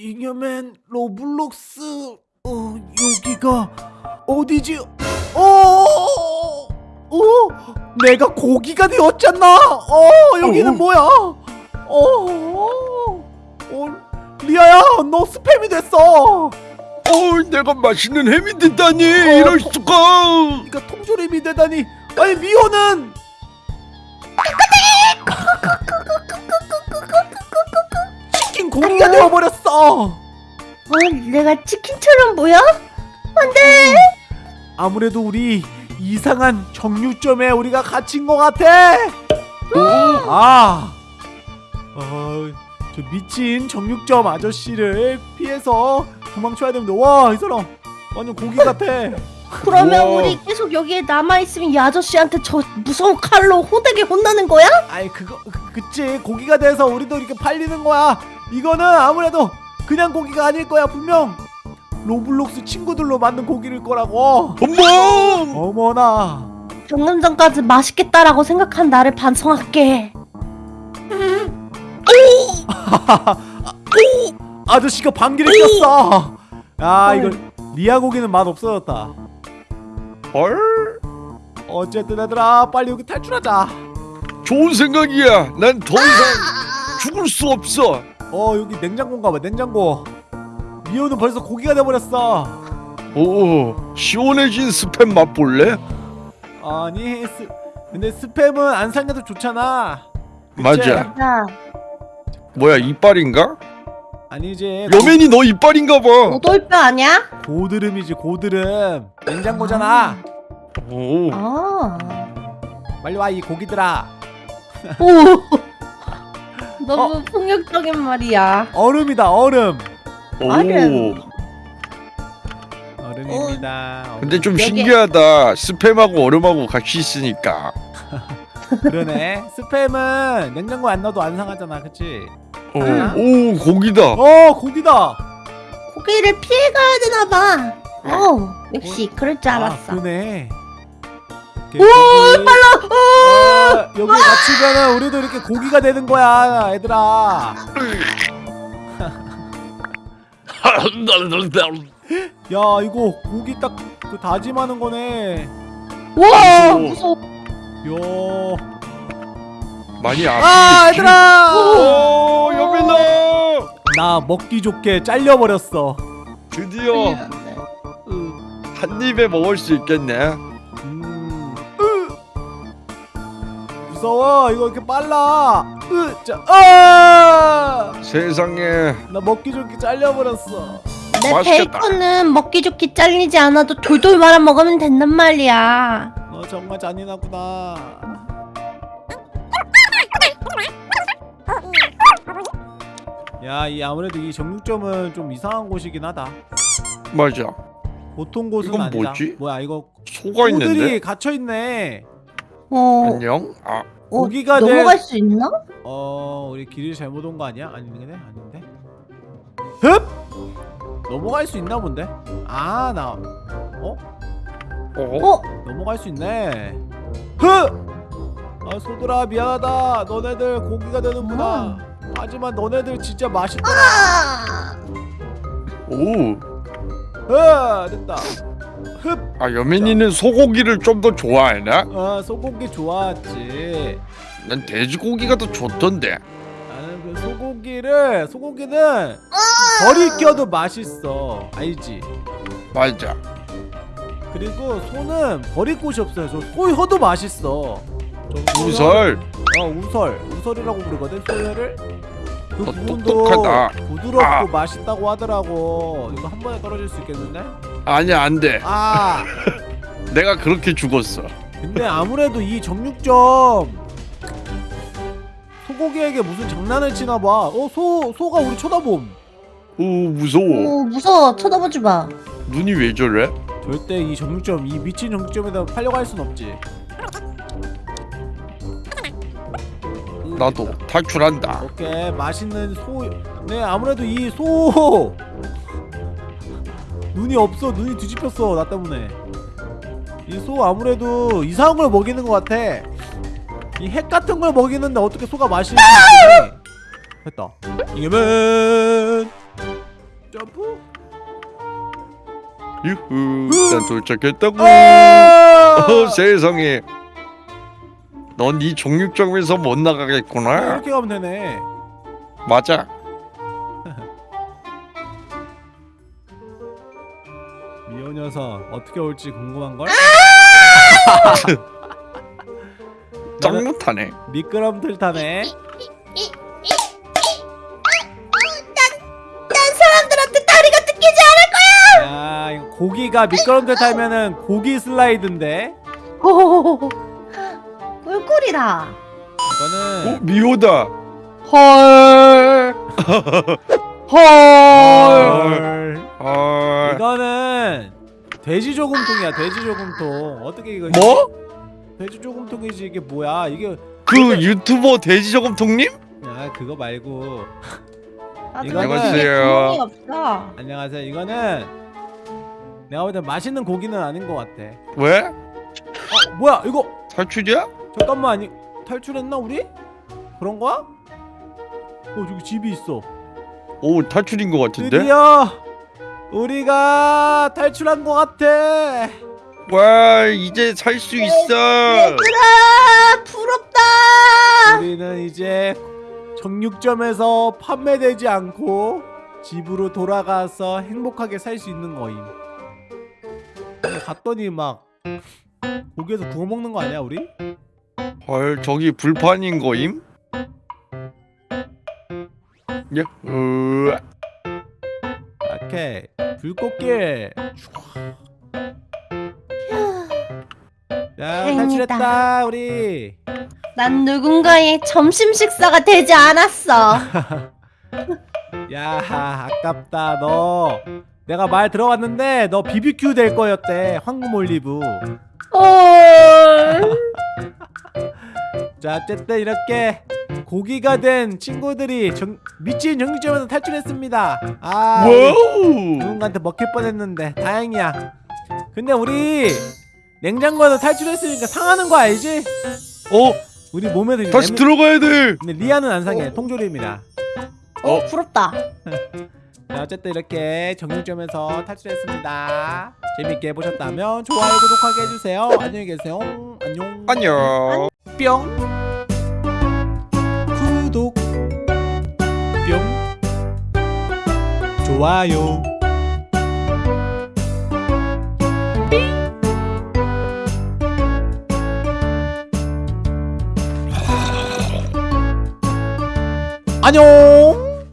잉여맨 Roblox 어 여기가 어디지? 어, 어 내가 고기가 되었잖아. 어 여기는 어. 뭐야? 어, 어 리아야 너 스팸이 됐어. 어, 내가 맛있는 햄이 됐다니 이럴 수가. 네가 통조림이 되다니. 아니 미호는 고기가 되어버렸어. 어, 내가 치킨처럼 보여? 안돼. 아무래도 우리 이상한 정류점에 우리가 갇힌 것 같아. 아, 어, 저 미친 정육점 아저씨를 피해서 도망쳐야 됩니다. 와, 이 사람 완전 고기 같아. 그러면 우와. 우리 계속 여기에 남아 있으면 이 아저씨한테 저 무서운 칼로 호되게 혼나는 거야? 아이 그거 그- 그치 고기가 돼서 우리도 이렇게 팔리는 거야. 이거는 아무래도 그냥 고기가 아닐 거야 분명. Roblox 친구들로 만든 고기일 거라고. 어머, 어머나. 방금 전까지 맛있겠다라고 생각한 나를 반성할게. 아저씨가 방귀를 꼈어. 아 이거 리아 고기는 맛 없어졌다. 헐, 어쨌든 얘들아 빨리 여기 탈출하자 좋은 생각이야. 난 더 이상 죽을 수 없어. 어 여기 냉장고인가 봐 냉장고 미호는 벌써 고기가 돼버렸어 오, 시원해진 스팸 맛볼래? 아니 스, 근데 스팸은 안 살려도 좋잖아 맞아. 자, 뭐야 이빨인가? 아니 이제 여맨이 너 이빨인가 봐. 오돌뼈 아니야? 고, 고드름이지 고드름 냉장고잖아 오, 아. 빨리 와 이 고기들아 오. 너무 폭력적인 말이야. 얼음이다 얼음 오. 얼음. 얼음입니다 근데 좀 여기- 신기하다. 스팸하고 얼음하고 같이 있으니까. 그러네 스팸은 냉장고에 안 넣어도 안 상하잖아 오, 아. 오 고기다. 어 고기다 고기를 피해 가야 되나 봐. 어, 역시 그럴 줄 알았어. 아, 그러네. 오, 빨라. 어, 여기 갇히면은 우리도 이렇게 고기가 되는 거야, 얘들아. 야, 이거 고기 딱 그 다짐하는 거네. 와, 오. 무서워. 야. 많이 아, 아프겠지? 얘들아. 오, 여맨아. 나 먹기 좋게 잘려 버렸어. 드디어 한 입에 먹을 수 있겠네. 무서워. 이거 이렇게 빨라. 으, 자. 아! 세상에. 나 먹기 좋게 잘려 버렸어. 내 맛있겠다. 베이컨은 먹기 좋게 잘리지 않아도 돌돌 말아 먹으면 된단 말이야. 너 정말 잔인하구나. 야, 이 아무래도 이 정육점은 좀 이상한 곳이긴 하다. 맞아. 보통 곳은 이건 아니다. 뭐지? 뭐야 이거 소가 있는데. 소들이 갇혀 있네. 어, 안녕. 아, 어 고기가 될- 넘어갈 수 있나? 어, 우리 길을 잘못 온 거 아니야? 아닌데? 아닌데? 흡! 넘어갈 수 있나 본데? 아, 나 어? 어? 어, 넘어갈 수 있네. 흡! 아, 소들아 미안하다. 너네들 고기가 되는구나. 하지만 너네들 진짜 맛있더라. 아, 오. 아, 됐다. 흡! 아, 여맨이는 소고기를 좀 더 좋아하나? 아, 소고기 좋아했지. 난 돼지고기가 더 좋던데. 나는 그 소고기를 소고기는 버리 껴도 맛있어. 알지? 맞아. 그리고 소는 버릴 곳이 없어요. 저 소혀도 맛있어. 저 우설. 어 우설. 우설이라고 부르거든. 소혀를. 그 너 부분도 똑똑하다. 부드럽고 아. 맛있다고 하더라고. 이거 한 번에 떨어질 수 있겠는데? 아니야, 안 돼. 아. 내가 그렇게 죽었어. 근데 아무래도 이 정육점 소고기에게 무슨 장난을 치나 봐. 어, 소 소가 우리 쳐다봄. 오, 무서워. 오 무서워. 쳐다보지 마. 눈이 왜 저래? 절대 이 정육점, 이 미친 정육점에다 팔려고 할 순 없지. 나도 탈출한다. 오케이 맛있는 소. 네 아무래도 이소 눈이 없어 눈이 뒤집혔어 나 때문에. 이 소 아무래도 이상한 걸 먹이는 것 같아. 이 핵 같은 걸 먹이는데 어떻게 소가 맛있는지. 됐다. 이겨면 점프 유후 난 도착했다고 아! 어 세상에 넌이 종육점에서 못 아, 나가겠구나. 이렇게 가면 되네. 맞아. 미호 녀석 어떻게 올지 궁금한 걸? 짱 못하네. 미끄럼틀 타네. 난 사람들한테 다리가 뜯기지 않을 야 이거 고기가 미끄럼틀 타면은 고기 슬라이드인데 꿀꿀이다. 이거는 어 미호다 헐. 헐. 헐. 아 이거는 돼지 조금통이야 돼지 조금통 어떻게 이거 뭐? 돼지 조금통이지 이게 뭐야 이게 그 유튜버 돼지 저금통님? 야 그거 말고 이거는- 안녕하세요. 안녕하세요 이거는 내가 볼때 맛있는 고기는 아닌 것 같아 왜? 어 뭐야 이거 탈출이야? 잠깐만 아니 탈출했나 우리? 그런 거야? 어 저기 집이 있어 오 탈출인 것 같은데? 드디어 우리가 탈출한 것 같아 와 이제 살 수 있어 얘들아, 부럽다. 우리는 이제 정육점에서 판매되지 않고 집으로 돌아가서 행복하게 살 수 있는 거임. 근데 갔더니 막 고기에서 구워 먹는 거 아니야 우리? 헐 저기 불판인 거임? 예? 으 오케이 불꽃길. 야. 탈출했다 우리. 난 누군가의 점심 식사가 되지 않았어. 야 아깝다 너. 내가 말 들어봤는데 너 BBQ 될 거였대 황금 올리브. 헐. 자 어쨌든 이렇게 고기가 된 친구들이 정, 미친 정육점에서 탈출했습니다. 아 누군가한테 먹힐 뻔했는데 다행이야. 근데 우리 냉장고에서 탈출했으니까 상하는 거 알지? 어? 우리 몸에도 지금 다시 냄새- 들어가야 돼! 근데 리아는 안 상해. 통조림이라 어, 부럽다. 자 어쨌든 이렇게 정육점에서 탈출했습니다. 재밌게 보셨다면 좋아요 구독하게 해주세요. 안녕히 계세요. 안녕. 안녕 뿅. 구독. 뿅. 좋아요. 안녕